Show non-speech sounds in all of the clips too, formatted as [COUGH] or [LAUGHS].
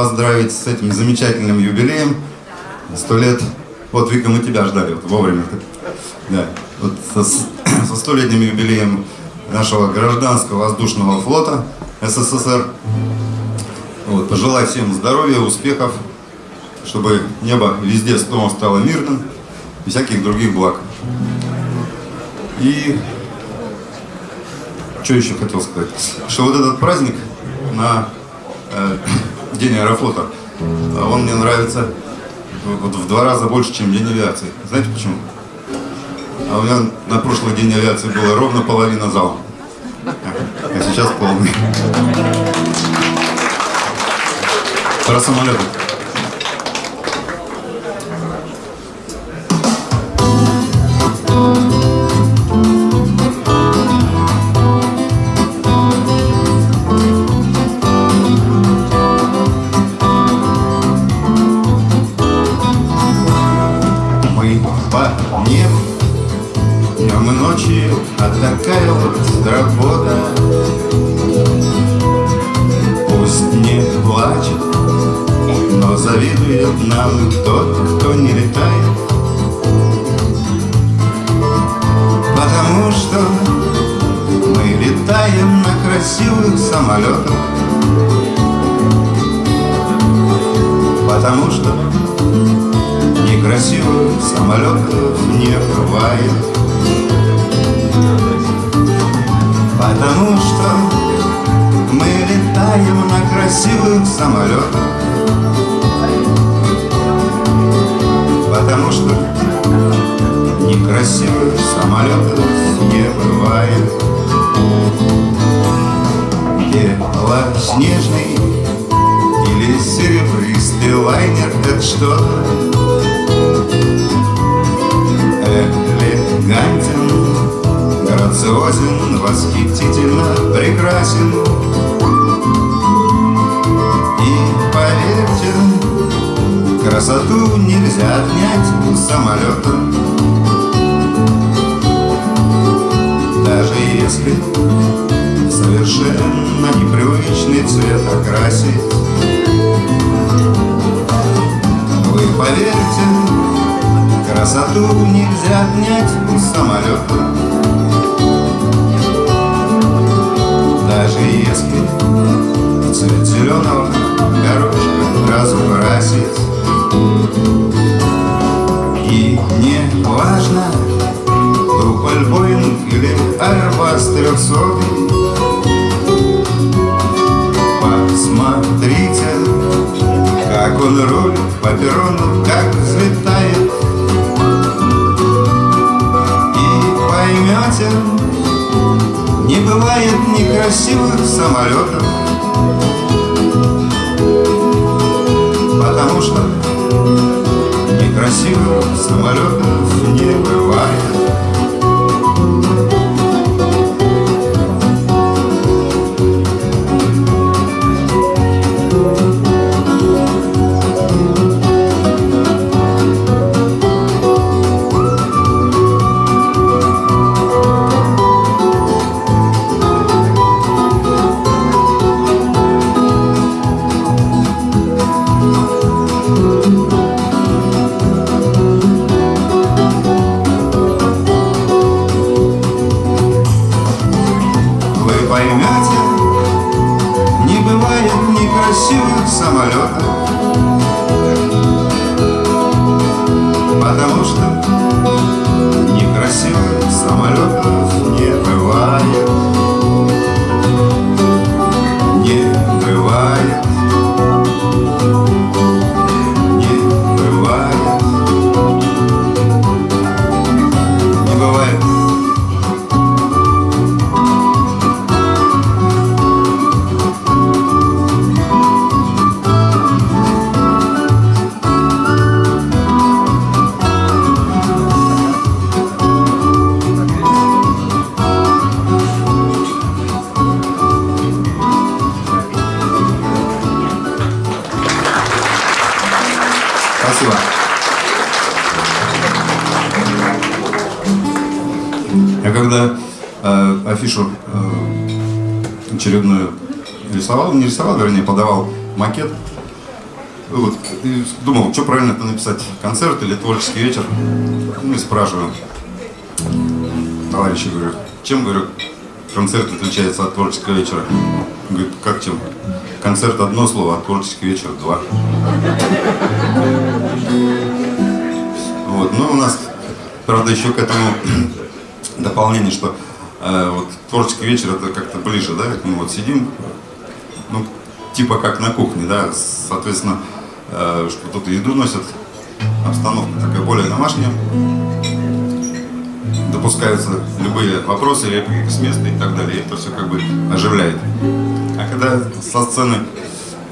поздравить с этим замечательным юбилеем. Сто лет. Вот, Вика, мы тебя ждали вот, вовремя. Да. Вот со [CLEARS THROAT] столетним юбилеем нашего гражданского воздушного флота СССР. Вот, пожелаю всем здоровья, успехов, чтобы небо везде снова стало мирным и всяких других благ. И что еще хотел сказать? Что вот этот праздник на э, День аэрофлота, он мне нравится в два раза больше, чем День авиации. Знаете почему? А у меня на прошлый День авиации было ровно половина зала. А сейчас полный. Про самолеты. по небу Днем и ночью, а такая вот свобода. Пусть не плачет, но завидует нам тот, кто не летает. Потому что мы летаем на красивых самолетах. Потому что Красивых самолетов не бывает. Потому что мы летаем на красивых самолетах Потому что некрасивых самолетов не бывает. Снежный или серебристый лайнер Это что-то человек элегантен, Грациозен, восхитительно прекрасен. И поверьте, красоту нельзя отнять у самолета. Даже если совершенно непривычный цвет окрасить, Вы поверьте, Красоту нельзя отнять у самолета Даже если цвет зеленого горошка разукрасит И не важно, Туполь Боинг или Airbus 300 Посмотрите, как он рулит по перрону, как взлетает. красивых самолетов. Написать, концерт или творческий вечер. Ну и спрашиваю товарища, говорю, чем, говорю, концерт отличается от творческого вечера? Говорит, как чем? Концерт одно слово, а творческий вечер два. Вот, ну у нас, правда, еще к этому [COUGHS] дополнение, что э, вот творческий вечер это как-то ближе, да, мы вот сидим, ну, типа как на кухне, да, соответственно, э, что тут еду носят, обстановка такая более домашняя, допускаются любые вопросы, реплики с места и так далее, это все как бы оживляет. А когда со сцены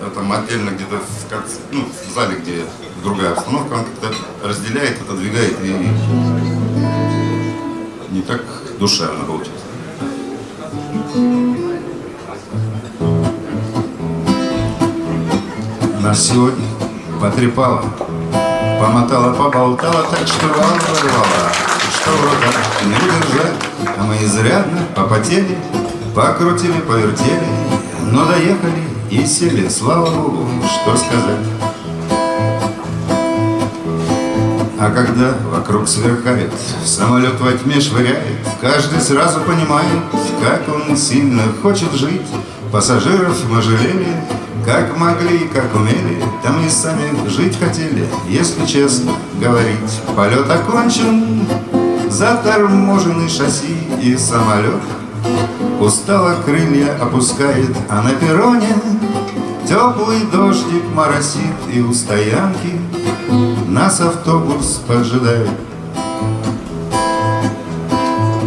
э, там отдельно где-то в, ну, в зале, где другая обстановка, он как-то разделяет, отодвигает и не так душевно получается. Нас сегодня потрепало, помотала, поболтала, так что вам порвала, что в руках не удержать, а мы изрядно попотели, покрутили, повертели, но доехали и сели, слава Богу, что сказать. А когда вокруг сверкает, самолет во тьме швыряет, Каждый сразу понимает, как он сильно хочет жить. Пассажиров мы жалели, как могли, как умели, Там и сами жить хотели, если честно говорить. Полет окончен, заторможенный шасси и самолет. Устало крылья опускает, а на перроне Теплый дождик моросит и у стоянки Нас автобус поджидает.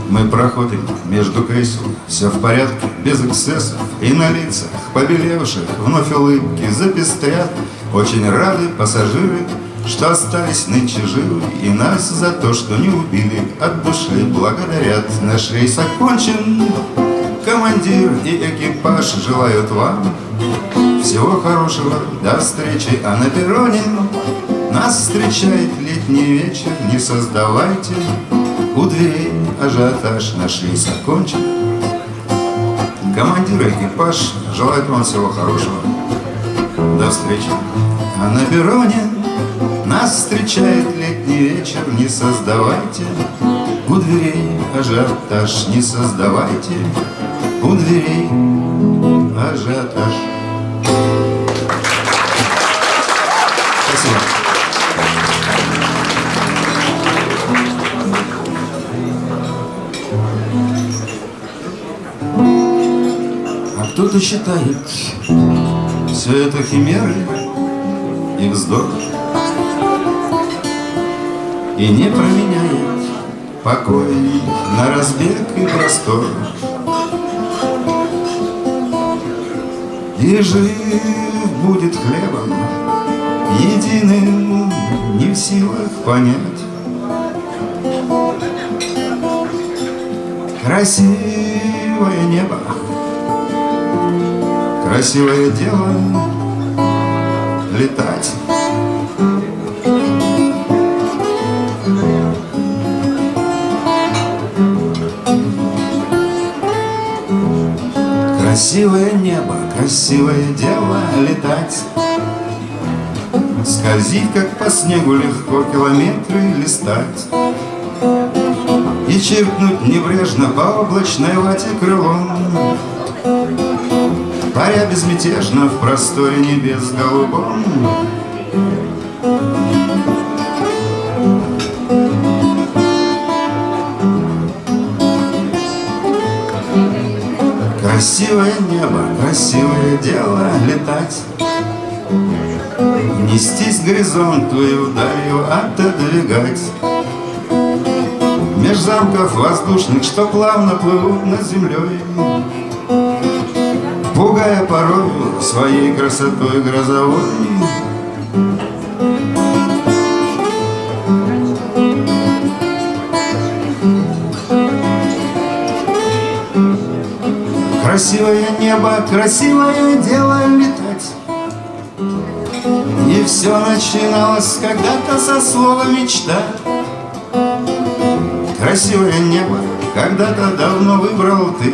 Мы проходим между кресел Все в порядке, без эксцессов И на лицах побелевших Вновь улыбки запестрят. Очень рады пассажиры Что остались нынче живы И нас за то, что не убили От души благодарят. Наш рейс окончен. Командир и экипаж желают вам Всего хорошего, до встречи, а на перроне Нас встречает летний вечер, не создавайте У дверей ажиотаж, наш рейс окончен Командир и экипаж желают вам всего хорошего. До встречи, а на перроне Нас встречает летний вечер, не создавайте У дверей ажиотаж, не создавайте у дверей ажиотаж. Кто-то считает все это химеры и вздох И не променяет покой на разбег и простор. И жив будет хлебом Единым не в силах понять. Красивое небо Красивое дело Летать. Красивое небо, красивое дело летать. Скользить, как по снегу легко километры листать. И чиркнуть небрежно по облачной вате крылом Паря безмятежно в просторе небес голубом. Красивое небо, красивое дело летать. Нестись горизонту и вдалью отодвигать. Меж замков воздушных, что плавно плывут над землей Пугая порою своей красотой грозовой. Красивое небо, красивое дело летать. И все начиналось когда-то со слова мечта Красивое небо когда-то давно выбрал ты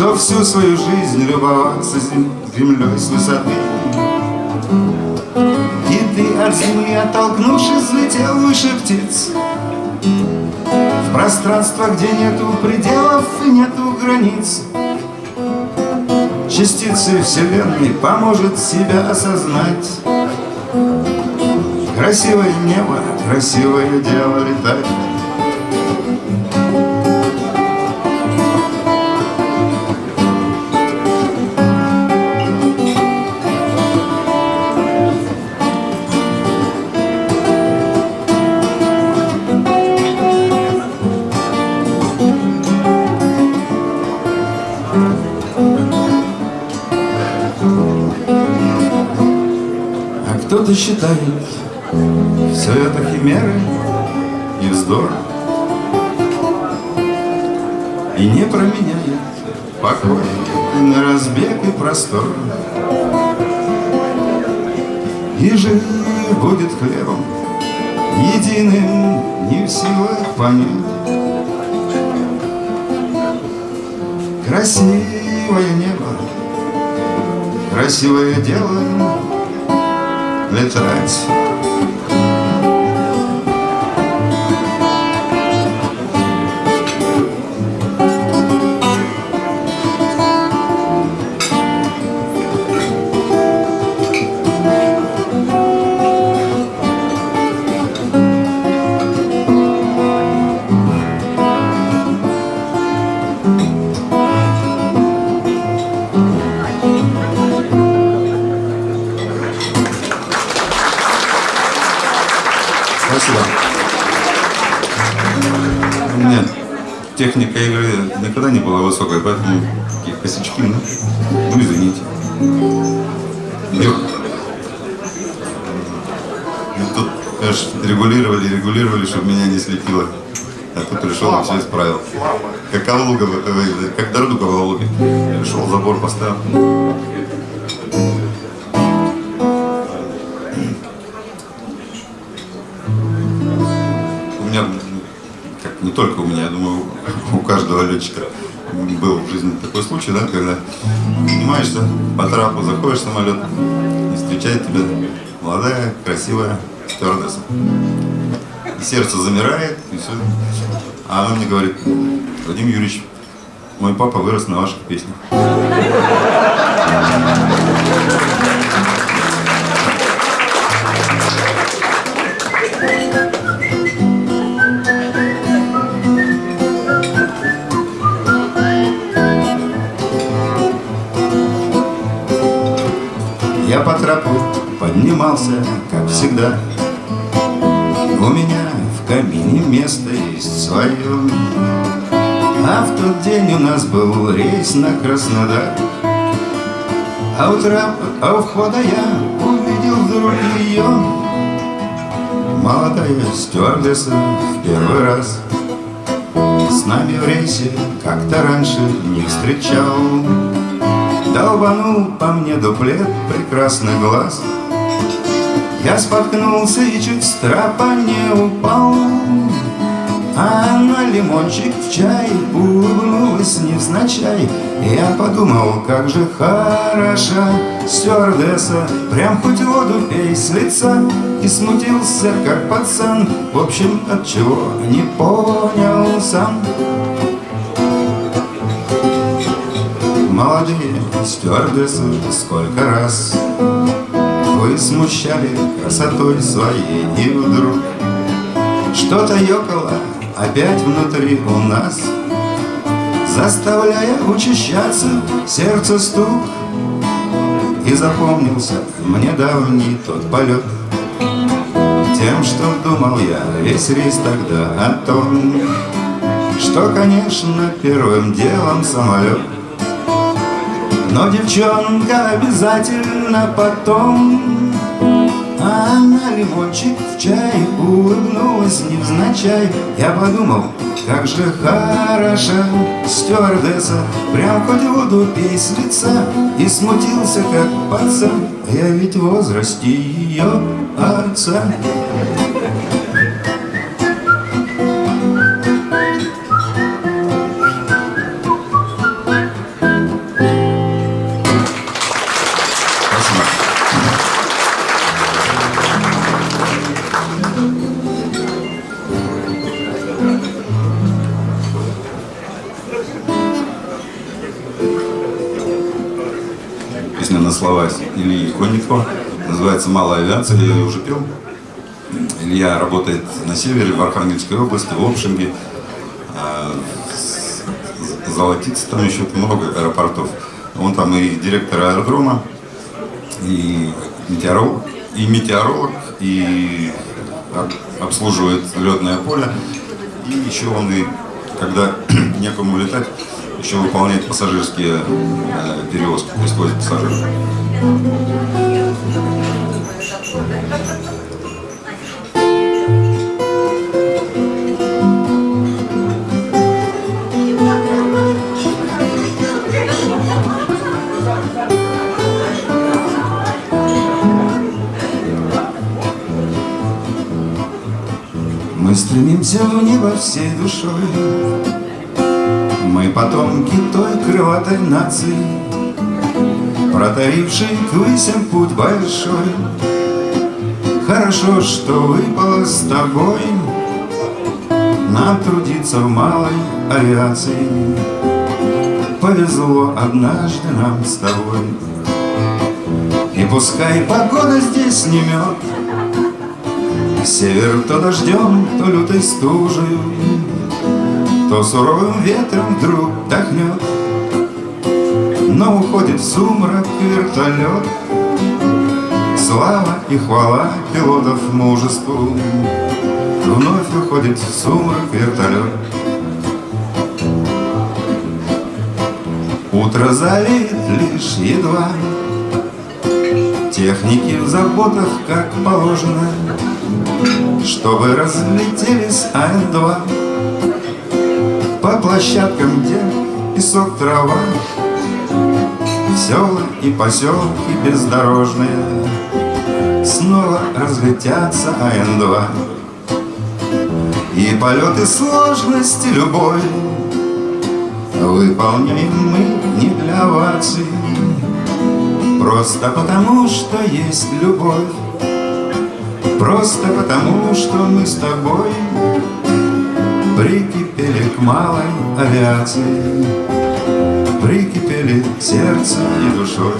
Что всю свою жизнь любоваться землей с высоты. И ты от земли, оттолкнувшись, взлетел выше птиц. В пространство, где нету пределов и нету границ Частицы Вселенной поможет себя осознать. Красивое небо, красивое дело летать считает. Все это химеры и вздор. И не променяет покой на разбег и простор. И жив будет хлебом единым не в силах понять. Красивое небо, красивое дело летать техника игры никогда не была высокой, поэтому такие косячки, ну, ну извините. И тут, конечно, регулировали, регулировали, чтобы меня не слепило. А тут пришел и все исправил. Как Калуга, э, как дорога в Калуге. Пришел, забор поставил. У меня, как не только у меня, каждого был в жизни такой случай, да, когда поднимаешься по трапу, заходишь в самолет, и встречает тебя молодая, красивая стюардесса. И сердце замирает, и все. А она мне говорит, Владимир Юрьевич, мой папа вырос на ваших песнях. Поднимался, как всегда. У меня в кабине место есть свое А в тот день у нас был рейс на Краснодар. А у а у входа я увидел вдруг ее Молодая стюардесса в первый раз С нами в рейсе как-то раньше не встречал. Долбанул по мне дуплет прекрасный глаз Я споткнулся и чуть с трапа не упал. А она лимончик в чай улыбнулась невзначай. Я подумал, как же хороша стюардесса. Прям хоть воду пей с лица. И смутился, как пацан. В общем, от чего не понял сам. Молодые стюардессы, сколько раз Вы смущали красотой своей И вдруг. Что-то ёкало опять внутри у нас Заставляя учащаться сердце стук. И запомнился мне давний тот полет Тем, что думал я весь рейс тогда о том Что, конечно, первым делом самолет. Но девчонка обязательно потом А она лимончик в чай улыбнулась невзначай Я подумал, как же хороша стюардесса. Прям хоть воду пей с лица И смутился, как пацан. Я ведь в возрасте ее отца слова Ильи Конникова. Называется «Малая авиация», я ее уже пел. Илья работает на севере, в Архангельской области, в Лопшинге. А, Золотица, там еще много аэропортов. Он там и директор аэродрома, и метеоролог, и метеоролог, и обслуживает летное поле. И еще он и, когда [CLEARS THROAT] некому летать, еще выполняет пассажирские э, перевозки, возит пассажиров. Мы стремимся в небо всей душой Мы потомки той крылатой нации Протарившей к высям путь большой. Хорошо, что выпало с тобой Нам трудиться в малой авиации. Повезло однажды нам с тобой. И пускай погода здесь не мед Север то дождем, то лютой стужей, То суровым ветром вдруг дохнет, Но уходит в сумрак вертолет. Слава и хвала пилотов мужеству, Вновь уходит в сумрак вертолет. Утро залит лишь едва, Техники в заботах, как положено, чтобы разлетелись АН-2 По площадкам, где песок, трава. Села и поселки бездорожные Снова разлетятся АН-2 И полеты сложности любой Выполняем мы не для оваций. Просто потому, что есть любовь. Просто потому, что мы с тобой Прикипели к малой авиации. Прикипели сердцем и душой.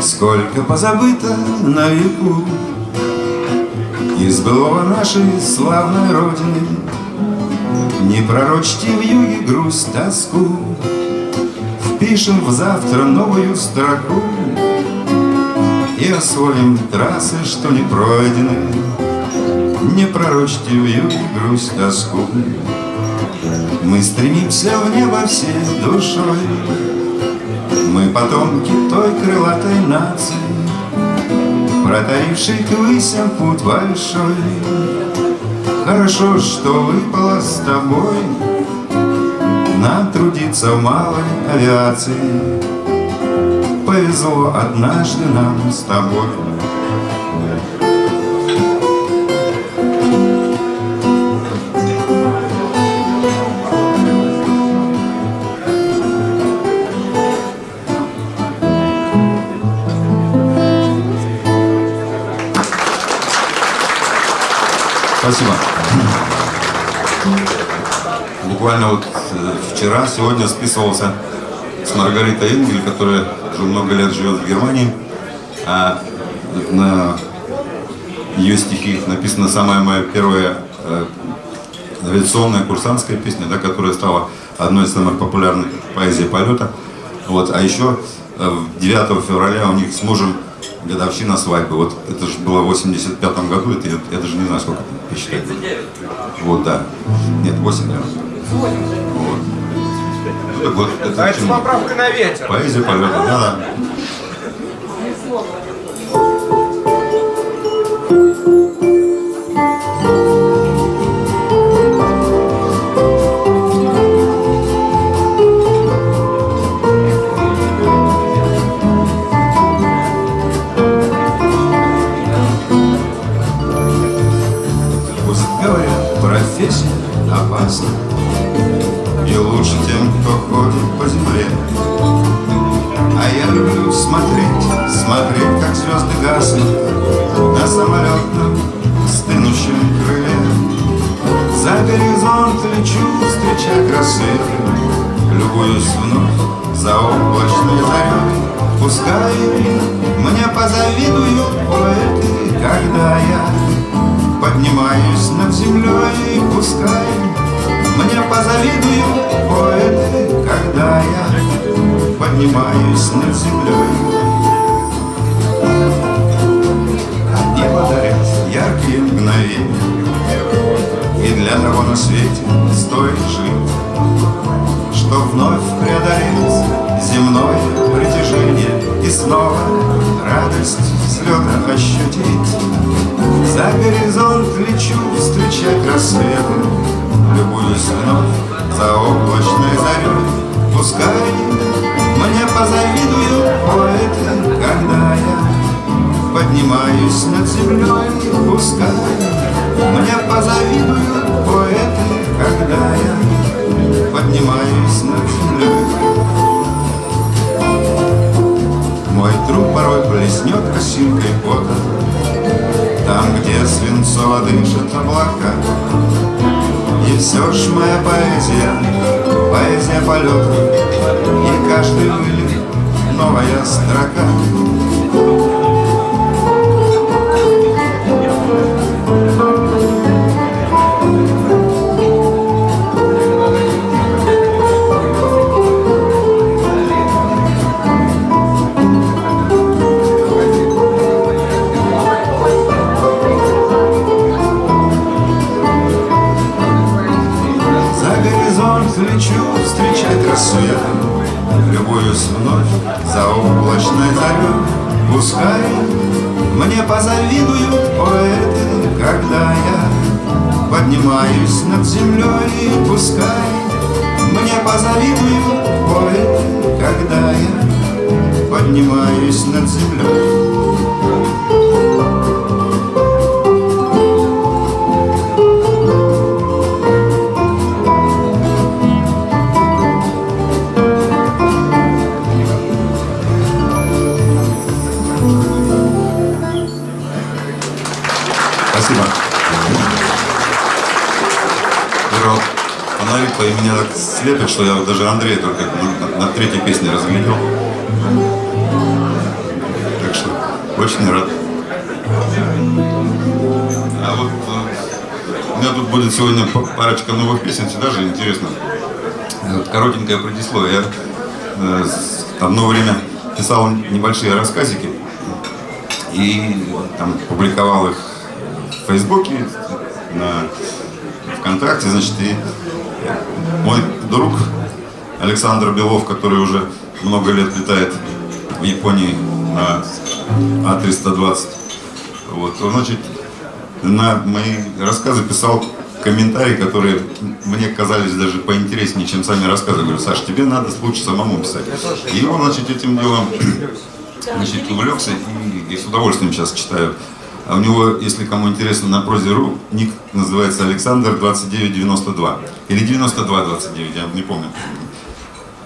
Сколько позабыто на веку Из былого нашей славной Родины Не пророчьте в юге грусть, тоску. Впишем в завтра новую строку И освоим трассы, что не пройдены. Не пророчьте в юге грусть, тоску. Мы стремимся в небо всей душой. Мы потомки той крылатой нации, Протарившей к высям путь большой. Хорошо, что выпало с тобой Нам трудиться в малой авиации. Повезло однажды нам с тобой. Вот э, вчера, сегодня списывался с Маргаритой Энгель, которая уже много лет живет в Германии. А на ее стихи написана самая моя первая э, авиационная курсантская песня, да, которая стала одной из самых популярных поэзий полета. Вот. А еще 9 э, февраля у них с мужем годовщина свадьбы. Вот это же было в 85 году, это, это же не знаю, сколько посчитать. 39. Вот, да. Нет, 8, наверное. Вот. Так вот, это, а это с поправкой на ветер. Поэзия полета, да, да. разбред А я люблю смотреть, смотреть, как звезды гаснут На самолетном стынущем крыле. За горизонт лечу, встреча красы. Любуюсь вновь за облачной зарей. Пускай мне позавидуют поэты, когда я поднимаюсь над землей, пускай мне позавидуют поэты, когда я Поднимаюсь над землей И подарят яркие мгновения И для того на свете стоит жить Что вновь преодолеть земное притяжение И снова радость взлета ощутить. За горизонт лечу встречать рассветы Любуюсь вновь за облачной зарей Пускай мне позавидуют поэты, когда я Поднимаюсь над землей, пускай Мне позавидуют поэты, когда я Поднимаюсь над землей мой труп порой блеснет косинкой пота Там, где свинцово дышат облака. И все ж моя поэзия, поэзия полета И каждый вылет новая строка полной тайна Пускай мне позавидуют поэты, когда я поднимаюсь над землей. Пускай мне позавидуют поэты, когда я поднимаюсь над землей. Слепит, что я даже Андрея только на, на третьей песне разглядел. Так что очень рад. А вот э, у меня тут будет сегодня парочка новых песен, всегда же интересно. Вот коротенькое предисловие. Я э, одно время писал небольшие рассказики и там публиковал их в Фейсбуке, на ВКонтакте, значит, и мой друг Александр Белов, который уже много лет летает в Японии на А320. Вот, он, значит, на мои рассказы писал комментарии, которые мне казались даже поинтереснее, чем сами рассказы. Говорю, Саш, тебе надо лучше самому писать. И он, значит, этим делом [CLEARS THROAT] значит, увлекся и, и с удовольствием сейчас читаю а у него, если кому интересно, на прозе.ру ник называется Александр 2992. Или 9229, я не помню.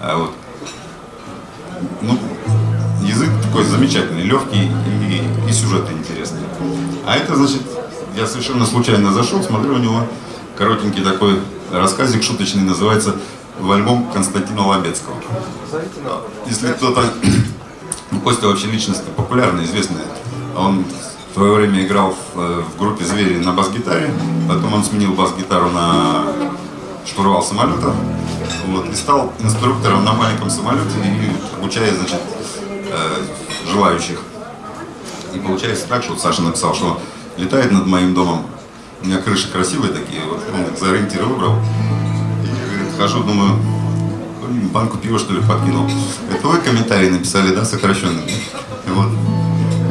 А вот. Ну, язык такой замечательный, легкий и, и сюжеты интересные. А это, значит, я совершенно случайно зашел, смотрю, у него коротенький такой рассказик шуточный, называется «В альбом Константина Лобецкого». Если кто-то... Костя вообще личность популярная, известная. Он в свое время играл в, э, в группе «Звери» на бас-гитаре, потом он сменил бас-гитару на штурвал самолета, вот, и стал инструктором на маленьком самолете, и обучая, значит, э, желающих. И получается так, что вот Саша написал, что летает над моим домом, у меня крыши красивые такие, вот он за ориентир выбрал, и говорит, хожу, думаю, банку пива что ли подкинул. Это вы комментарий написали, да, сокращенный? И вот,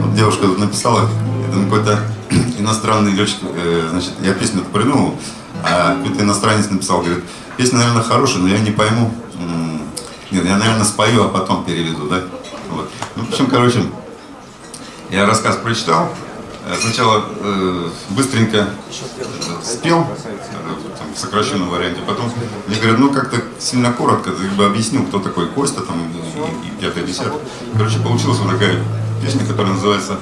вот девушка написала, там какой-то [CLEARS THROAT] иностранный летчик, э, значит, я песню придумал, а какой-то иностранец написал, говорит, песня, наверное, хорошая, но я не пойму, нет, я, наверное, спою, а потом переведу, да? Вот. Ну, в общем, короче, я рассказ прочитал, э, сначала э, быстренько э, спел, там, в сокращенном варианте, потом мне говорят, ну как-то сильно коротко, ты бы объяснил, кто такой Костя, там, и, и пятый, десятый. Короче, получилась вот такая песня, которая называется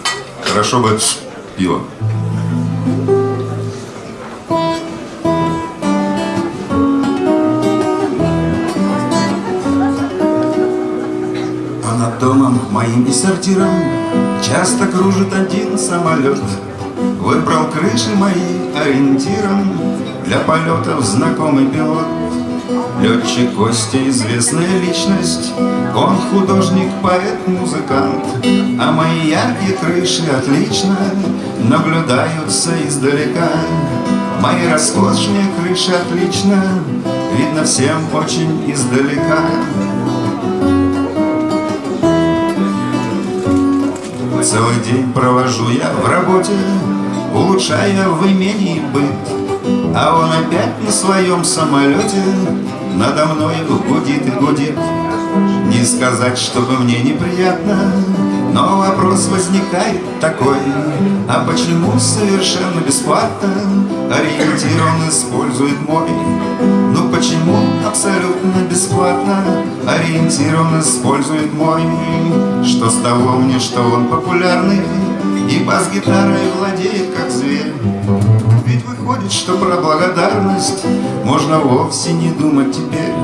«Хорошо бы пиво». А над домом моим и сортиром Часто кружит один самолет Выбрал крыши мои ориентиром Для полетов знакомый пилот Летчик Костя известная личность. Он художник, поэт, музыкант. А мои яркие крыши отлично Наблюдаются издалека. Мои роскошные крыши отлично Видно всем очень издалека. Целый день провожу я в работе, улучшая в имении быт. А он опять на своем самолете надо мной гудит и гудит. Не сказать, чтобы мне неприятно, но вопрос возникает такой, а почему совершенно бесплатно ориентир он использует мой? Ну почему абсолютно бесплатно ориентир он использует мой? Что с того мне, что он популярный и бас-гитарой владеет как зверь? Ведь выходит, что про благодарность можно вовсе не думать теперь.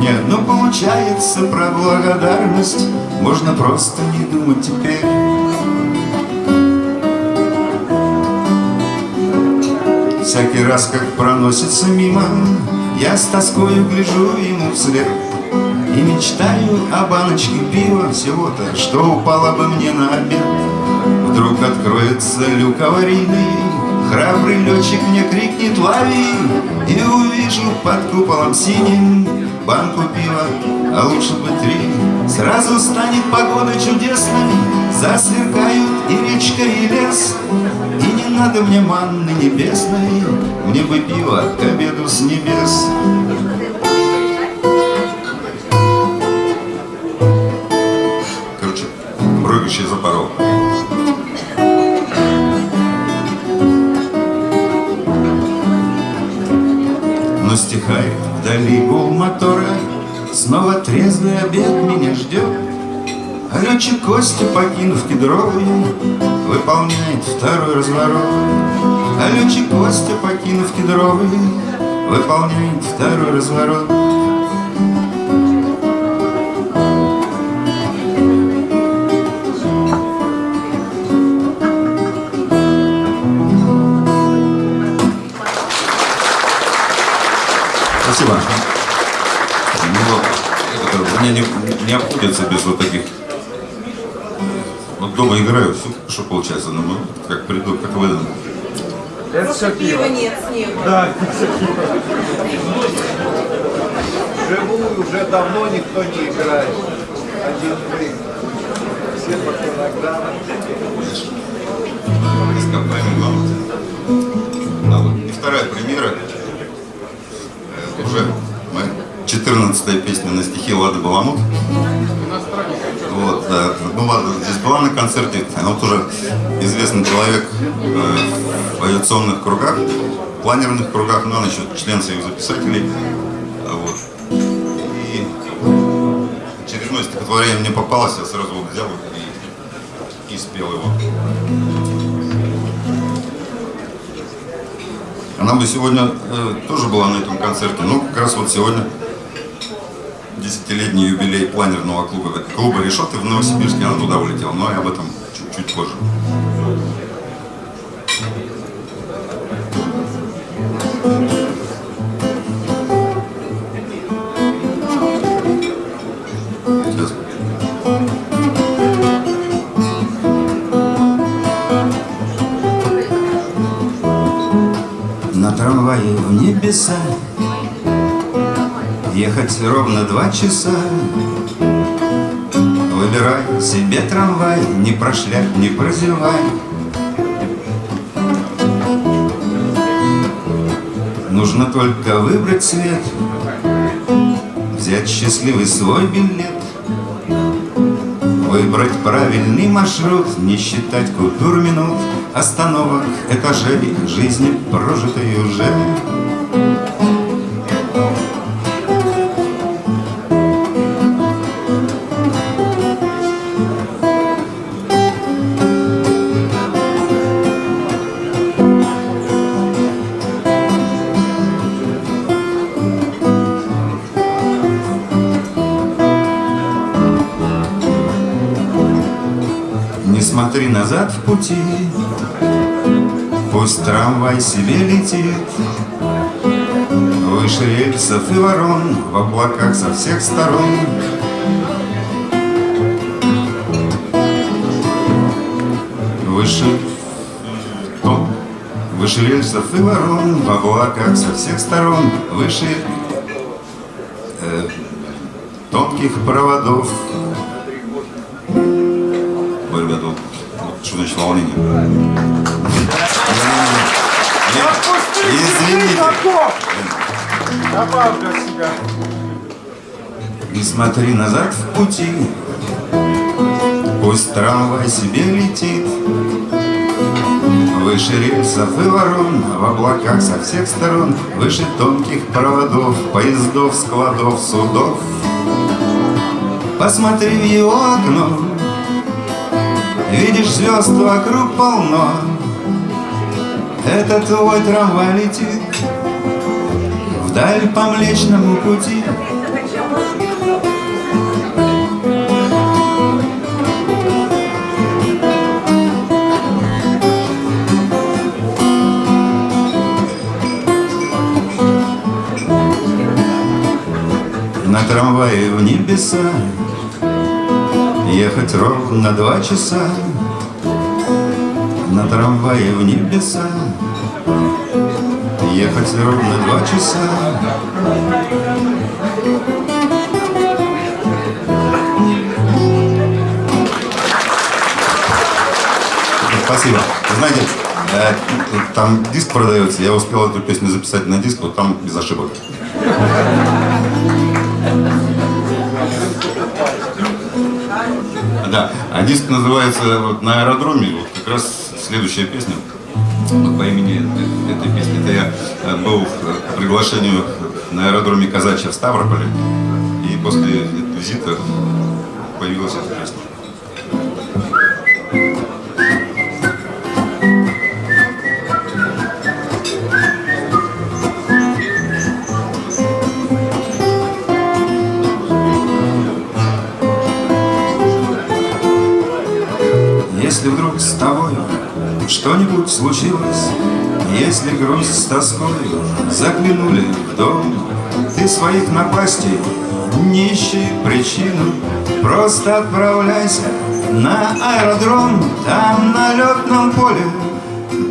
Нет, ну получается про благодарность можно просто не думать теперь. Всякий раз, как проносится мимо, я с тоскою гляжу ему вслед И мечтаю о баночке пива всего-то, что упало бы мне на обед. Вдруг откроется люк аварийный, Храбрый летчик мне крикнет «Лови!» И увижу под куполом синим банку пива, а лучше бы три. Сразу станет погода чудесной, засверкают и речка, и лес. И не надо мне манны небесной, мне бы пиво к обеду с небес. Короче, прыгающий запорол. Но стихает вдали гул мотора, Снова трезвый обед меня ждет. А летчик Костя, покинув кедровый, Выполняет второй разворот. А летчик Костя, покинув кедровый, Выполняет второй разворот. Обходится без вот таких. Вот дома играю, все хорошо получается, но ну, как приду, как выйду. Это все пиво. Нет, снега. Да, все пиво. Живую уже давно никто не играет. Один вы. Все по фонограммам. Ископаемый главное. А вот и вторая примера. Уже моя 14 песня на стихи Лады Баламут. Вот. Ну ладно, здесь была на концерте, она вот уже известный человек э, в авиационных кругах, планерных кругах, но она еще член Союза писателей. А Вот. И очередное стихотворение мне попалось, я сразу вот взял и, и спел его. Она бы сегодня э, тоже была на этом концерте, но как раз вот сегодня десятилетний юбилей планерного клуба, клуба Решоты в Новосибирске, она туда улетела, но я об этом чуть-чуть позже. На трамвае в небеса Ехать ровно два часа. Выбирай себе трамвай Не прошляп, не прозевай. Нужно только выбрать цвет Взять счастливый свой билет. Выбрать правильный маршрут Не считать купюр минут остановок, этажей Жизни прожитой уже пути. Пусть трамвай себе летит Выше рельсов и ворон В облаках со всех сторон. Выше О, Выше рельсов и ворон В облаках со всех сторон. Выше э, Тонких проводов волнение? Извините. Не смотри назад в пути. Пусть трамвай себе летит. Выше рельсов и ворон В облаках со всех сторон Выше тонких проводов Поездов, складов, судов. Посмотри в его окно Видишь, звезд вокруг полно. Это твой трамвай летит Вдаль по Млечному пути. На трамвае в небеса Ехать ровно два часа На трамвае в небеса Ехать ровно два часа Спасибо. Вы знаете, э, там диск продается, я успел эту песню записать на диск, вот там без ошибок. Да, а диск называется вот, «На аэродроме», вот как раз следующая песня по имени э- этой песни. Это я э, был по приглашению на аэродроме Казачья в Ставрополе, и после визита появилась эта песня. Что-нибудь случилось, Если грусть с тоской заглянули в дом, Ты своих напастей не причину, Просто отправляйся на аэродром, Там на летном поле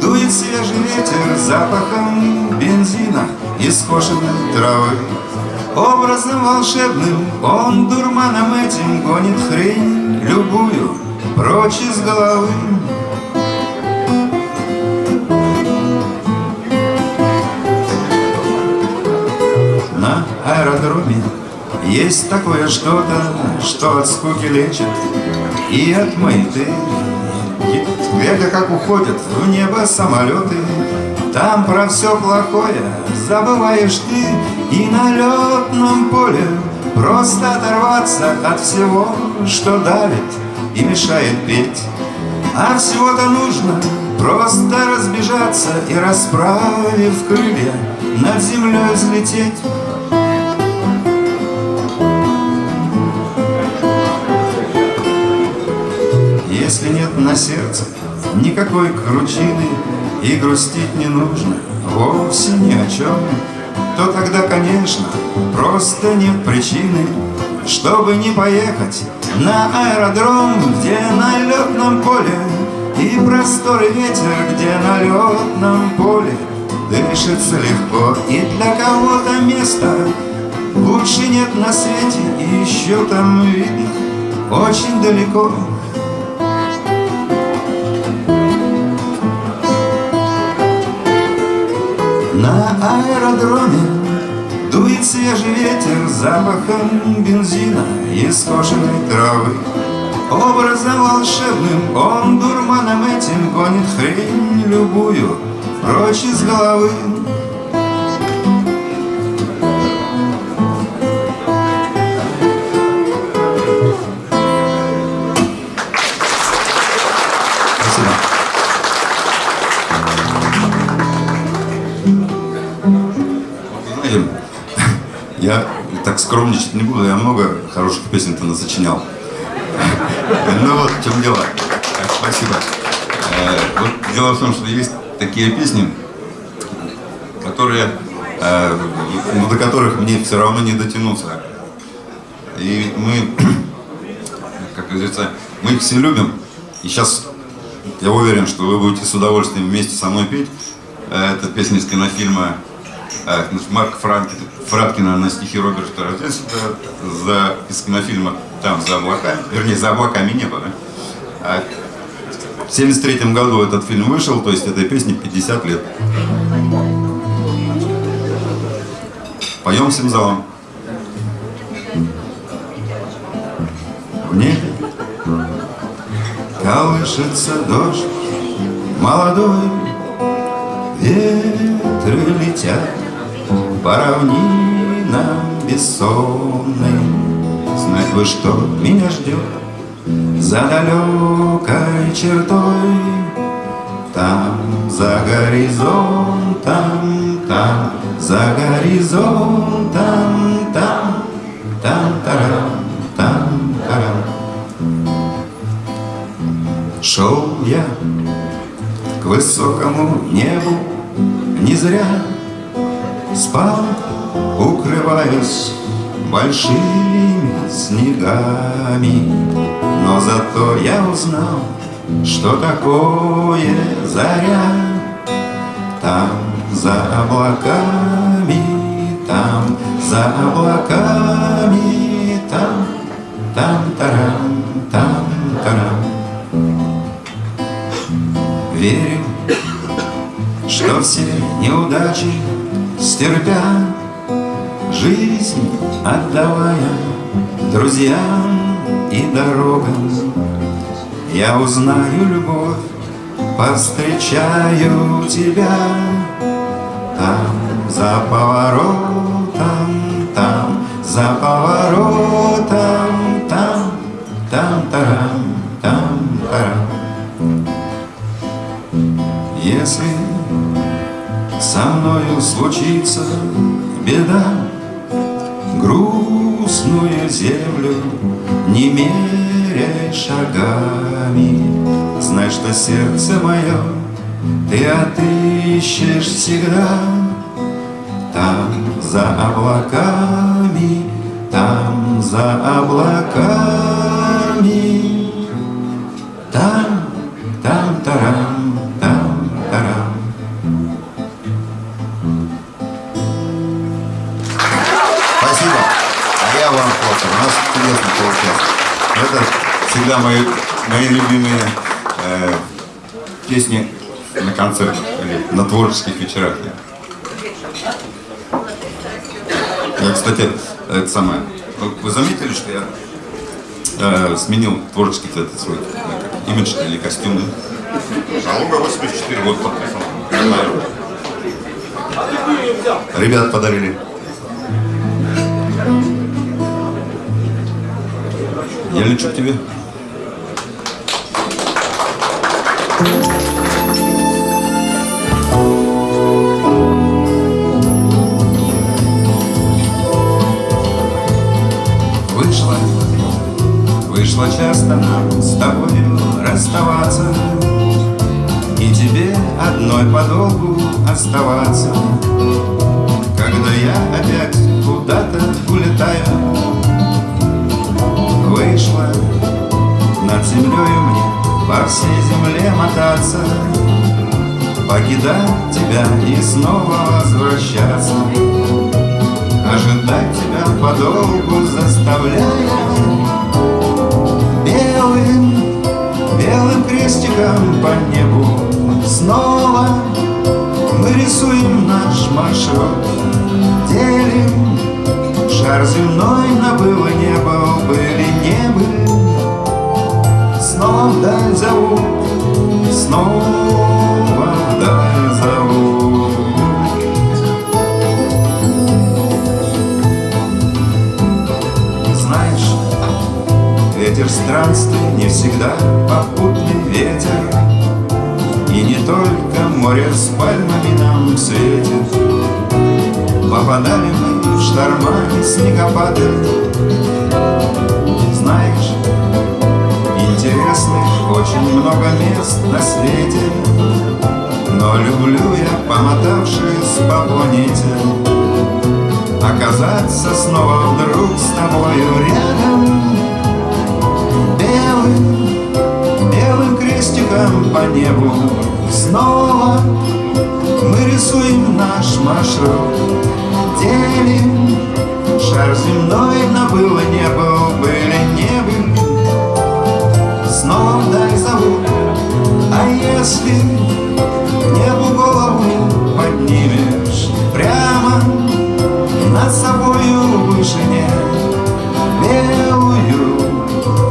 дует свежий ветер Запахом бензина и скошенной травы. Образом волшебным он дурманом этим гонит хрень любую прочь из головы. Аэродроме. Есть такое что-то, что от скуки лечит и от маяты. Глядя, как уходят в небо самолеты, там про все плохое забываешь ты. И на летном поле просто оторваться от всего, что давит и мешает петь. А всего-то нужно просто разбежаться И расправив крылья над землей взлететь Если нет на сердце никакой кручины И грустить не нужно вовсе ни о чем То тогда, конечно, просто нет причины Чтобы не поехать на аэродром Где на летном поле и просторы ветер Где на летном поле дышится легко И для кого-то места лучше нет на свете И еще там видно очень далеко На аэродроме дует свежий ветер запахом бензина и скошенной травы. Образом волшебным он дурманом этим гонит хрень любую прочь из головы. Знаете, [LAUGHS] я так скромничать не буду, я много хороших песен-то насочинял. [LAUGHS] Ну вот в чем дело. Спасибо. Э, Вот дело в том, что есть такие песни, которые, ну, до которых мне все равно не дотянуться. И мы, [CLEARS THROAT] как говорится, мы их все любим. И сейчас я уверен, что вы будете с удовольствием вместе со мной петь. Э, Это песня из кинофильма Марк Франкин, Фраткина на стихи Роберта Рождественского за, из кинофильма «Там за облаками», вернее, «За облаками небо». Да? А в 73 году этот фильм вышел, то есть этой песне 50 лет. Поем всем залом. В небе колышется дождь молодой, ветры летят по равнинам бессонным. Знать бы, что меня ждет за далекой чертой, там, за горизонтом, там, за горизонтом, там, там, тарам, там, тарам. Шел я к высокому небу, не зря спал, укрываясь большими снегами. Но зато я узнал, что такое заря. Там за облаками, там за облаками, там, там, тарам, там, тарам. Верю, что все неудачи стерпя, Жизнь отдавая друзьям и дорогам, Я узнаю любовь, повстречаю тебя Там за поворотом, там за поворотом, там, там, тарам, там, тарам. Если со мною случится беда, Грустную землю не меряй шагами, Знай, что сердце мое ты отыщешь всегда. Там за облаками, там за облаками, там, там, тарам, чудесно получилось. Это всегда мои, мои любимые э, песни на концертах или на творческих вечерах. Я, кстати, это самое. Вы, вы заметили, что я э, сменил творческий этот свой э, имидж или костюм? Алуга 84, вот подписан. Ребят подарили. Я лечу к тебе. Вышло, вышло часто нам с тобою расставаться. И тебе одной подолгу оставаться. Когда я опять землею мне по всей земле мотаться. Покидать тебя и снова возвращаться. Ожидать тебя подолгу заставляя. Белым, белым крестиком по небу Снова мы рисуем наш маршрут. Делим шар земной на было небо Были не были вдаль зовут, снова вдаль зовут. Знаешь, ветер странствий не всегда попутный ветер, И не только море с пальмами нам светит. Попадали мы в шторма и снегопады, очень много мест на свете, Но люблю я, помотавшись по планете, Оказаться снова вдруг с тобою рядом Белым, белым крестиком по небу. Снова мы рисуем наш маршрут Делим шар земной на было не был, были не были Снова вдаль зовут, а если к небу голову поднимешь Прямо над собою вышине белую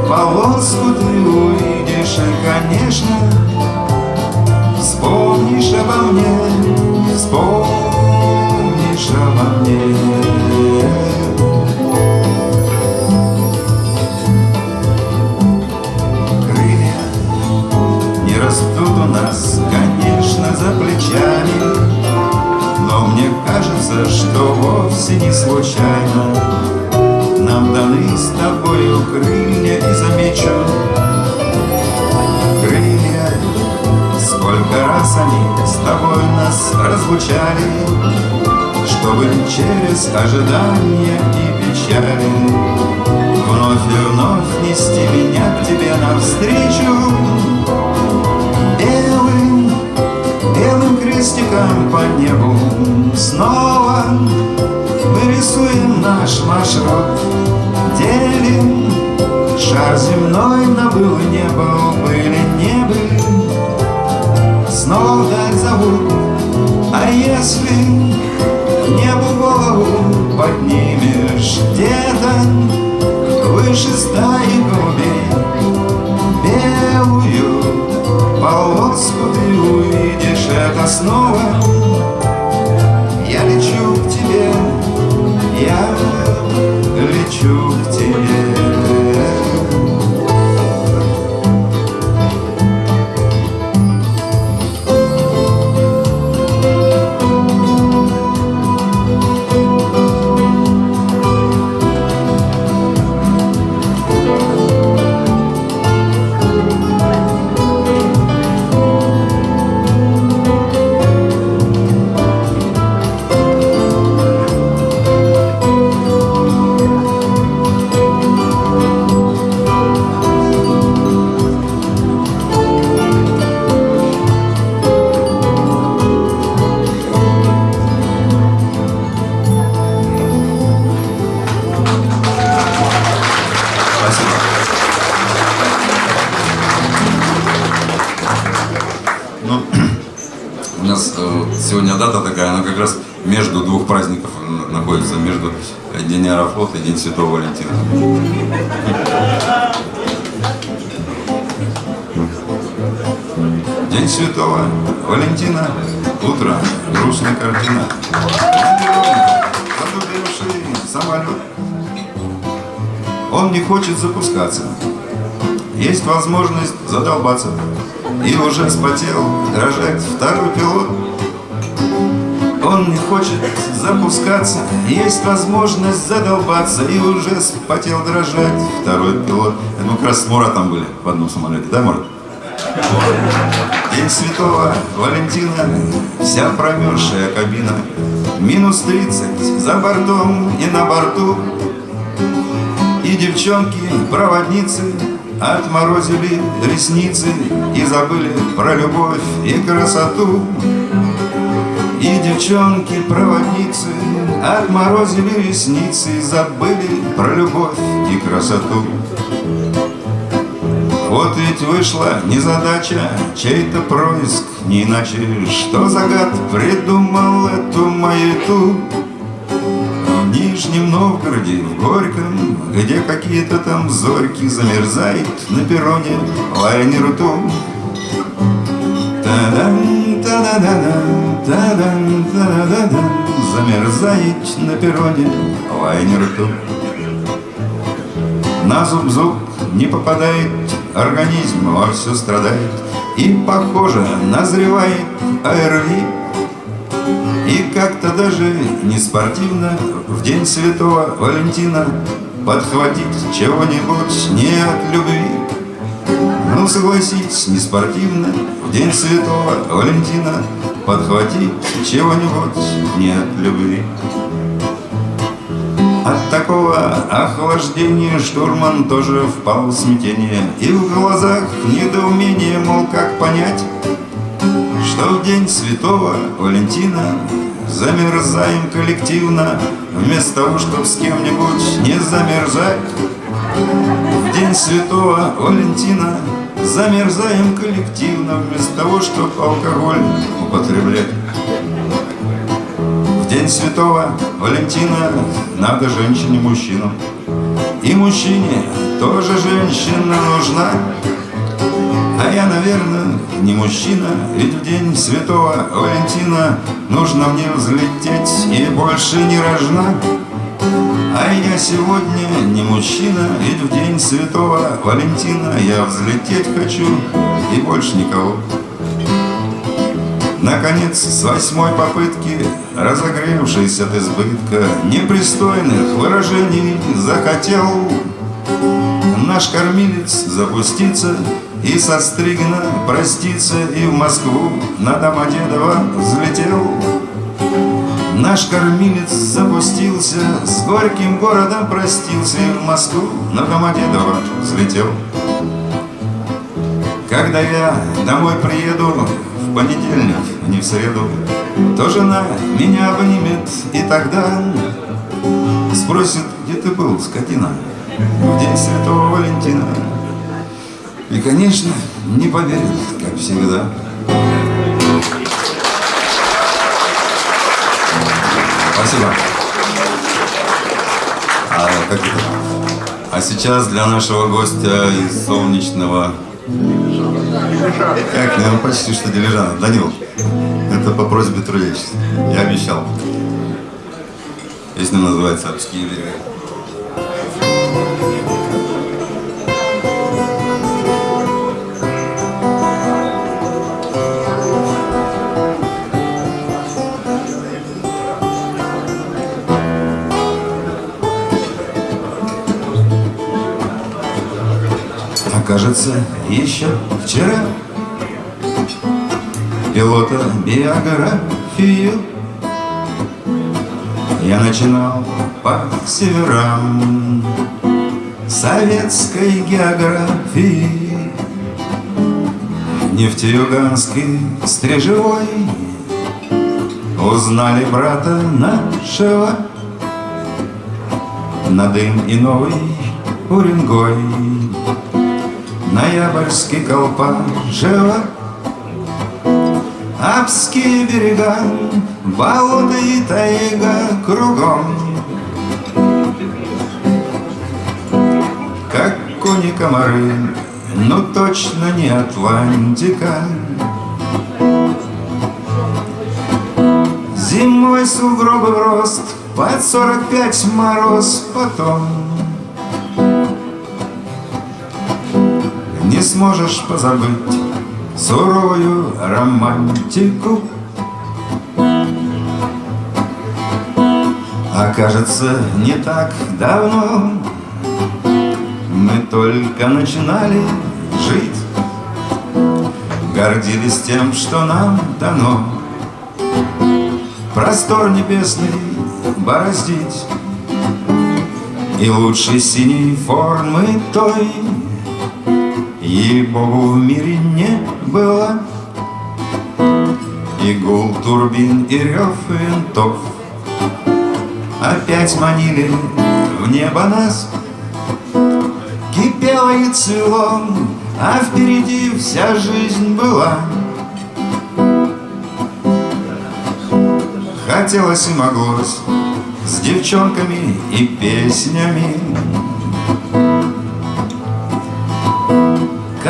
полоску ты увидишь, и, конечно, вспомнишь обо мне, вспомнишь обо мне. Вовсе не случайно. Нам даны с тобою крылья и замечу. Крылья, сколько раз они с тобой нас разлучали Чтобы через ожидания и печали Вновь и вновь нести меня к тебе навстречу. Белым крестиком по небу Снова мы рисуем наш маршрут. Делим шар земной на был и Были, не были Снова вдаль зовут А если к небу голову поднимешь Где-то выше стаи голубей Белую полоску ты увидишь это снова лечу к тебе дата такая, она как раз между двух праздников находится, между День Аэрофлота и День Святого Валентина. День Святого Валентина, утро, грустная картина. Самолет он не хочет запускаться. Есть возможность задолбаться. И уже спотел дрожать второй пилот. Он не хочет запускаться. Есть возможность задолбаться. И уже спотел дрожать второй пилот. Это мы как раз с Муратом были в одном самолете, да, Мурат? День Святого Валентина, вся промерзшая кабина, минус 30 за бортом и на борту. И девчонки, проводницы, отморозили ресницы и забыли про любовь и красоту. И девчонки, проводницы, отморозили ресницы забыли про любовь и красоту. Вот ведь вышла незадача, чей-то происк, не иначе, что загад придумал эту маяту. В Нижнем Новгороде, в Горьком, где какие-то там зорьки замерзает на перроне лайнер том. Та-дам, та-да-да-дам, та-дам, та-да-да-дам, замерзает на перроне лайнер том. На зуб зуб не попадает, организм вовсю страдает, И, похоже, назревает АРВИ. И как-то даже не спортивно В день святого Валентина Подхватить чего-нибудь не от любви. Ну, согласитесь, не спортивно В день святого Валентина Подхватить чего-нибудь не от любви. От такого охлаждения штурман тоже впал в смятение И в глазах недоумение, мол, как понять Что в день святого Валентина Замерзаем коллективно Вместо того, чтобы с кем-нибудь не замерзать В день святого Валентина Замерзаем коллективно Вместо того, чтобы алкоголь употреблять День святого Валентина надо женщине мужчину. И мужчине тоже женщина нужна. А я, наверное, не мужчина, ведь в день святого Валентина нужно мне взлететь и больше не рожна. А я сегодня не мужчина, ведь в день святого Валентина я взлететь хочу и больше никого. Наконец, с восьмой попытки, разогревшись от избытка непристойных выражений, захотел наш кормилец запуститься и со Стригина проститься, и в Москву на Домодедово взлетел. Наш кормилец запустился, с горьким городом простился, и в Москву на Домодедово взлетел. Когда я домой приеду, в понедельник, а не в среду, То жена меня обнимет, и тогда Спросит, где ты был, скотина, В день Святого Валентина. И, конечно, не поверит, как всегда. Спасибо. А, как а сейчас для нашего гостя из солнечного как, ну почти что дилижант. Данил, это по просьбе трудящихся. Я обещал. Песня называется «Обские берега». Кажется, еще вчера. Пилота биографию Я начинал по северам Советской географии. Нефтеюганский стрижевой Узнали брата нашего. На дым и новый Уренгой Ноябрьский колпашево Апские берега, болота и тайга кругом. Как кони комары, но точно не Атлантика. Зимой сугробы в рост, под сорок пять мороз потом сможешь позабыть суровую романтику. А кажется, не так давно Мы только начинали жить Гордились тем, что нам дано Простор небесный бороздить И лучшей синей формы той Ей-богу, в мире не было. И гул турбин, и рев винтов. Опять манили в небо нас. Кипело и цвело, а впереди вся жизнь была. Хотелось и моглось С девчонками и песнями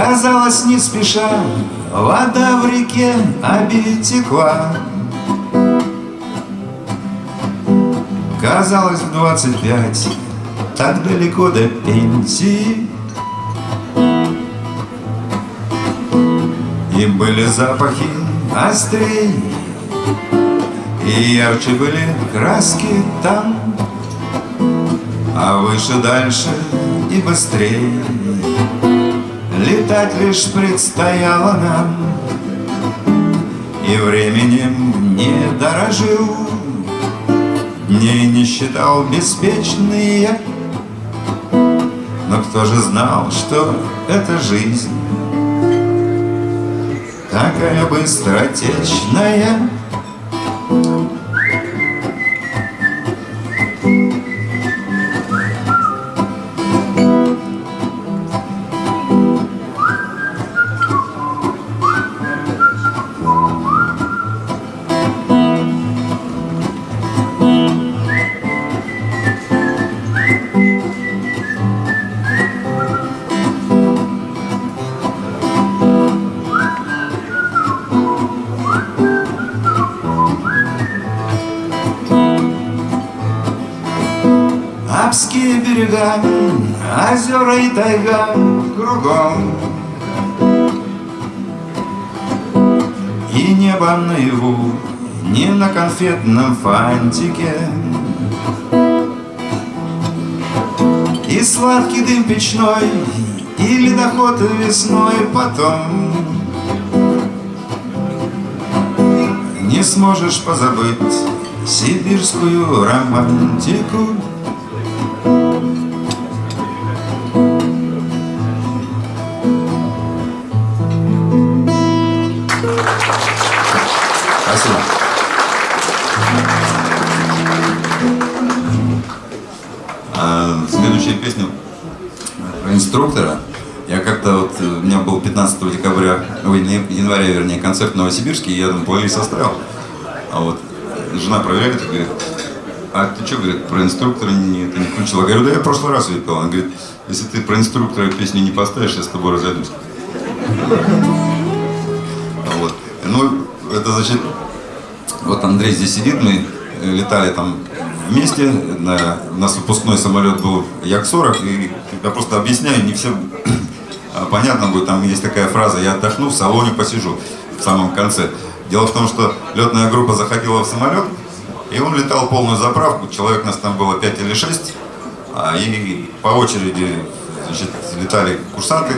Казалось, не спеша Вода в реке обитекла Казалось, в двадцать пять Так далеко до пенсии И были запахи острей И ярче были краски там. А выше, дальше и быстрее Летать лишь предстояло нам. И временем не дорожил Дней не считал беспечные Но кто же знал, что это жизнь Такая быстротечная озера и тайга кругом. И небо наяву, не на конфетном фантике. И сладкий дым печной, и ледоход весной потом. Не сможешь позабыть сибирскую романтику концерт в Новосибирске, я там плейлист оставил. А вот жена проверяет и говорит, а ты что, говорит, про инструктора не, это не включил? Я говорю, да я в прошлый раз ее пел. Она говорит, если ты про инструктора песню не поставишь, я с тобой разойдусь. Вот. Ну, это значит, вот Андрей здесь сидит, мы летали там вместе, на, у нас выпускной самолет был Як-40, и я просто объясняю, не всем [CLEARS THROAT] понятно будет, там есть такая фраза, я отдохну, в салоне посижу в самом конце. Дело в том, что летная группа заходила в самолет, и он летал полную заправку, человек нас там было 5 или 6, а, и по очереди значит, летали курсанты,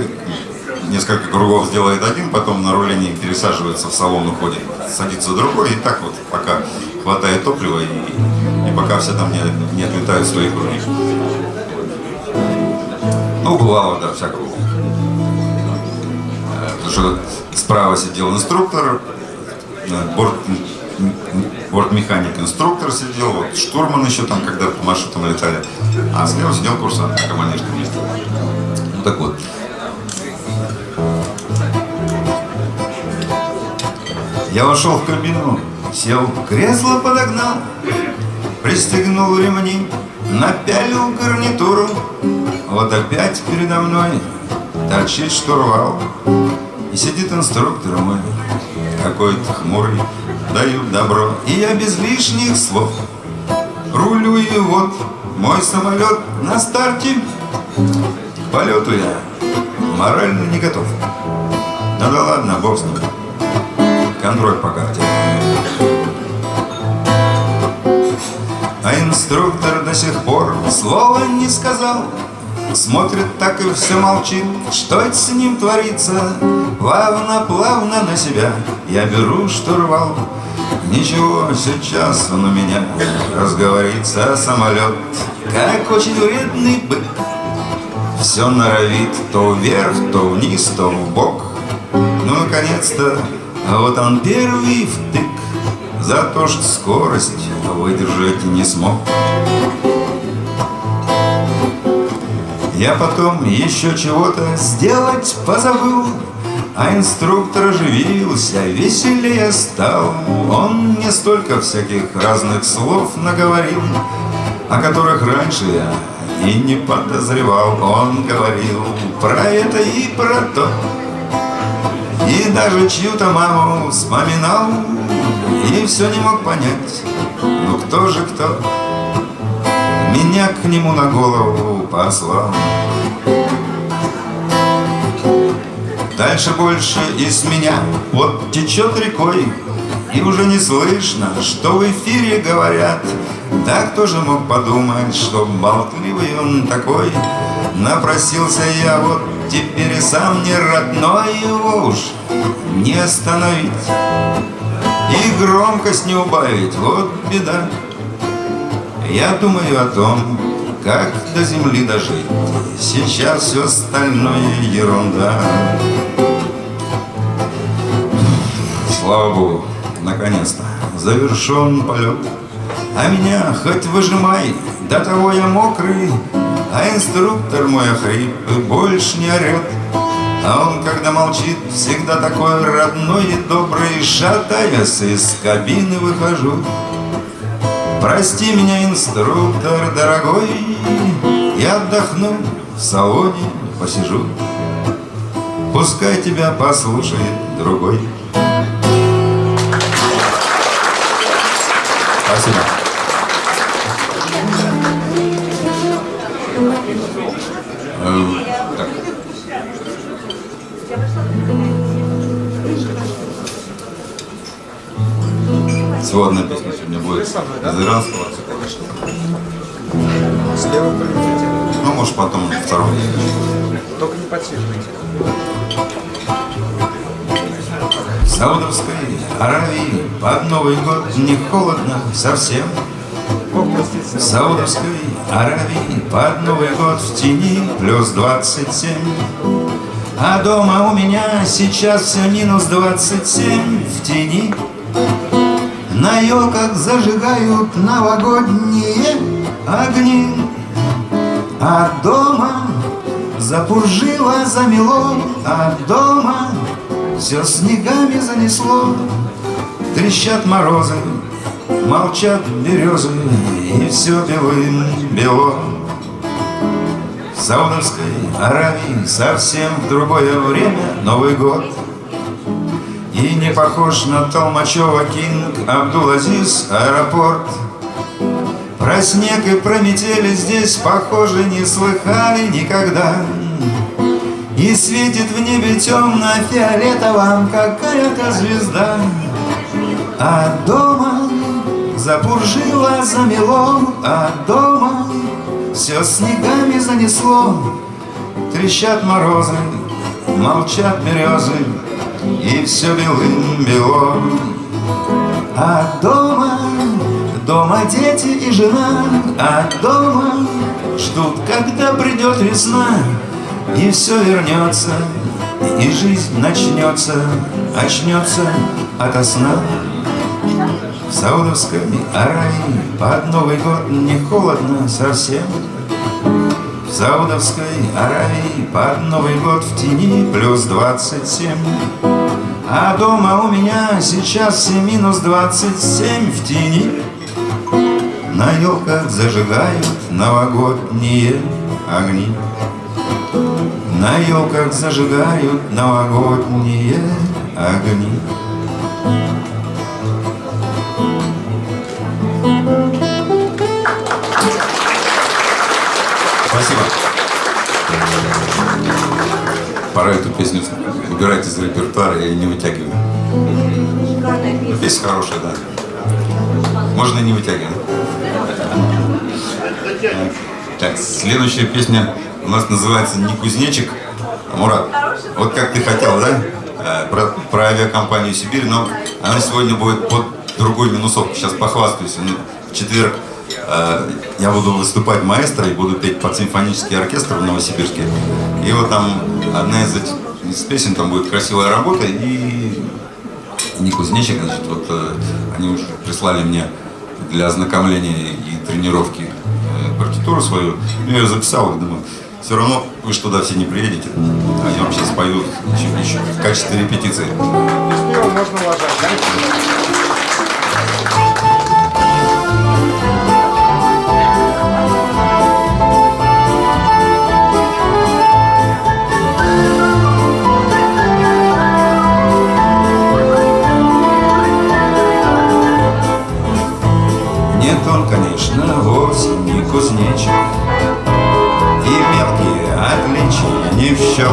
несколько кругов сделает один, потом на рулении пересаживается в салон, уходит, садится другой, и так вот, пока хватает топлива, и, и пока все там не, не отлетают свои круги. Ну, бывало, да, всякого. Потому что справа сидел инструктор, э, борт, бортмеханик инструктор сидел, вот штурман еще там, когда по маршрутам летали, а слева сидел курсант на командирском месте. Ну так вот. Я вошел в кабину, сел, кресло подогнал, пристегнул ремни, напялил гарнитуру. Вот опять передо мной торчит штурвал, и сидит инструктор мой, какой-то хмурый, дают добро, и я без лишних слов рулю и вот мой самолет на старте, к полету я морально не готов. Ну да ладно, бог с ним контроль по карте. А инструктор до сих пор слова не сказал, Смотрит так и все молчит, что это с ним творится. Плавно-плавно на себя я беру штурвал. Ничего, сейчас он у меня разговорится самолет, как очень вредный бык. Все норовит то вверх, то вниз, то в бок. Ну, наконец-то вот он первый втык За то, что скорость выдержать не смог Я потом еще чего-то сделать позабыл А инструктор оживился, веселее стал. Он мне столько всяких разных слов наговорил о которых раньше я и не подозревал. Он говорил про это и про то, и даже чью-то маму вспоминал, и все не мог понять, ну кто же кто меня к нему на голову послал. Дальше больше из меня вот течет рекой, И уже не слышно, что в эфире говорят. Да кто же мог подумать, что болтливый он такой? Напросился я вот теперь и сам не родной его уж не остановить И громкость не убавить, вот беда Я думаю о том, как до земли дожить. Сейчас все остальное ерунда. Слава Богу, наконец-то завершен полет А меня хоть выжимай, до того я мокрый А инструктор мой охрип больше не орет а он, когда молчит, всегда такой родной и добрый. Шатаясь из кабины выхожу Прости меня, инструктор дорогой Я отдохну в салоне, посижу Пускай тебя послушает другой Спасибо. Э, так. Сводная песня из иранского. Слева полетите. Ну, может, потом второй. Только не подсвечивайте. В Саудовской Аравии под Новый год не холодно совсем. В Саудовской Аравии под Новый год в тени плюс 27. А дома у меня сейчас все минус 27 в тени. На елках зажигают новогодние огни. А дома запуржило, замело, а дома все снегами занесло. Трещат морозы, молчат березы, и все белым бело. В Саудовской Аравии совсем в другое время Новый год. И не похож на Толмачева Кинг Абдул-Азиз аэропорт. Про снег и про метели здесь, похоже, не слыхали никогда. И светит в небе темно-фиолетовом какая-то звезда. А дома запуржило, замело, а дома все снегами занесло. Трещат морозы, молчат березы, и все белым бело. А дома, дома дети и жена, а дома ждут, когда придет весна, и все вернется, и жизнь начнется, очнется ото сна. В Саудовской Аравии под Новый год не холодно совсем. В Саудовской Аравии под Новый год в тени плюс 27. А дома у меня сейчас все минус 27 в тени. На елках зажигают новогодние огни. На елках зажигают новогодние огни. Спасибо. Пора эту песню выбирать из репертуара и не вытягивать. Ну, Песня хорошая, да. Можно не вытягивать. Так, следующая песня у нас называется «Не кузнечик». Мурат, вот как ты хотел, да? Э, Про, про авиакомпанию «Сибирь», но она сегодня будет под другой минусовкой. Сейчас похвастаюсь. Ну, В четверг э, я буду выступать маэстро и буду петь под симфонический оркестр в Новосибирске. И вот там одна из этих из песен, там будет красивая работа и не кузнечик, значит, вот э, они уже прислали мне для ознакомления и тренировки э, партитуру свою. Ну, я ее записал думаю, все равно вы ж туда все не приедете. А я вам сейчас пою еще, еще в качестве репетиции. Можно ложать, да? Кузнечик. И мелкие отличия не в счет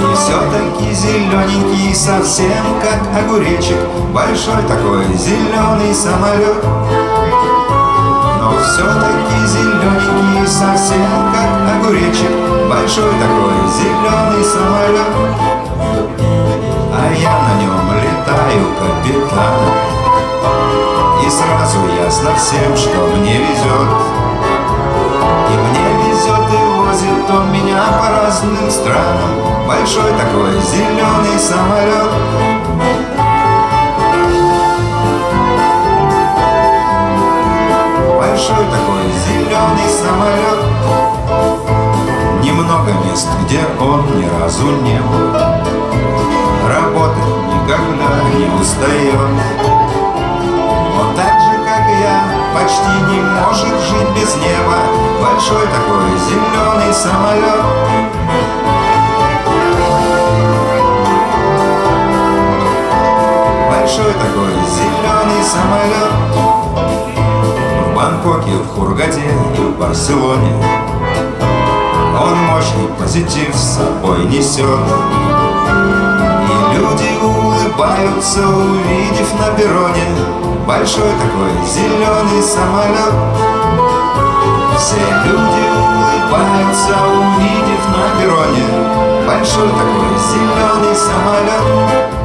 И все-таки зелененький, совсем как огуречек. Большой такой зеленый самолет Но все-таки зелененький, совсем как огуречек. Большой такой зеленый самолет А я на нем летаю капитаном И сразу ясно всем, что мне везет И мне везет и возит он меня по разным странам. Большой такой зеленый самолет Большой такой зеленый самолет Немного мест, где он ни разу не был. Работать никогда не устает Он так же, как я, почти не может жить без неба. Большой такой зеленый самолет. Большой такой зеленый самолет. В Бангкоке, в Хургаде и в Барселоне. Он мощный позитив с собой несет. И люди улыбаются, увидев на перроне Большой такой зеленый самолет. Все люди улыбаются, увидев на перроне. Большой такой зеленый самолет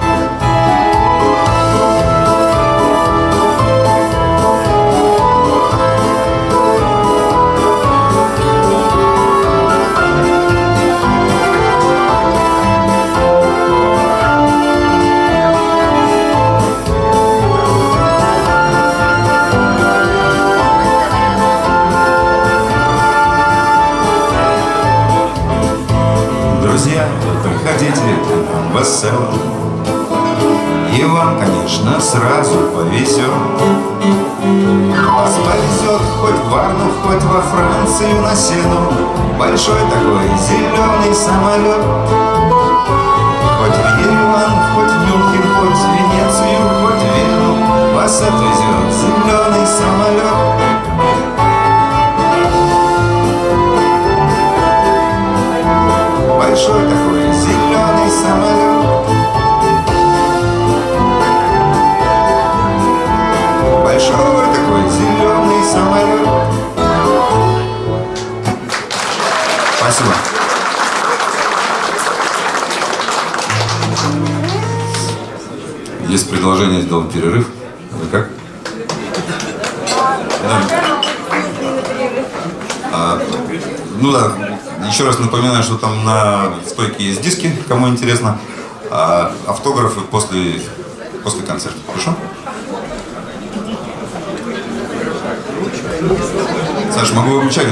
И вам, конечно, сразу повезет Вас повезет хоть в Варну, хоть во Францию на сену. Большой такой зеленый самолет Хоть в Ереван, хоть в Мюнхен, хоть в Венецию, хоть в Вену Вас отвезет зеленый самолет Большой такой зеленый самолет самолет Спасибо. Есть предложение сделать перерыв. Вы как? А, ну да, еще раз напоминаю, что там на стойке есть диски, кому интересно. А автографы после, после концерта. Хорошо? Саша, могу выключать?